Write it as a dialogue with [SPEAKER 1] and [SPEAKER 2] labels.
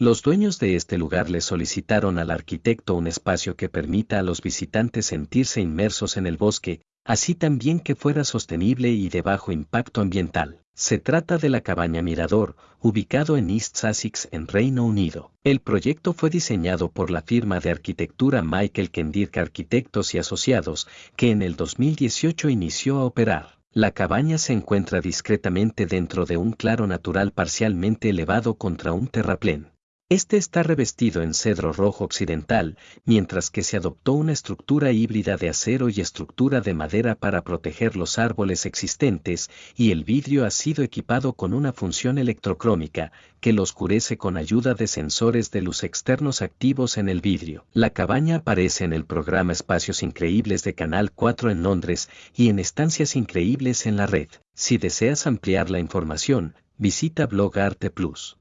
[SPEAKER 1] Los dueños de este lugar le solicitaron al arquitecto un espacio que permita a los visitantes sentirse inmersos en el bosque, así también que fuera sostenible y de bajo impacto ambiental. Se trata de la cabaña Mirador, ubicado en East Sussex en Reino Unido. El proyecto fue diseñado por la firma de arquitectura Michael Kendirk Arquitectos y Asociados, que en el 2018 inició a operar. La cabaña se encuentra discretamente dentro de un claro natural parcialmente elevado contra un terraplén. Este está revestido en cedro rojo occidental, mientras que se adoptó una estructura híbrida de acero y estructura de madera para proteger los árboles existentes, y el vidrio ha sido equipado con una función electrocrómica, que lo oscurece con ayuda de sensores de luz externos activos en el vidrio. La cabaña aparece en el programa Espacios Increíbles de Canal 4 en Londres y en Estancias Increíbles en la red. Si deseas ampliar la información, visita Blog Arte Plus.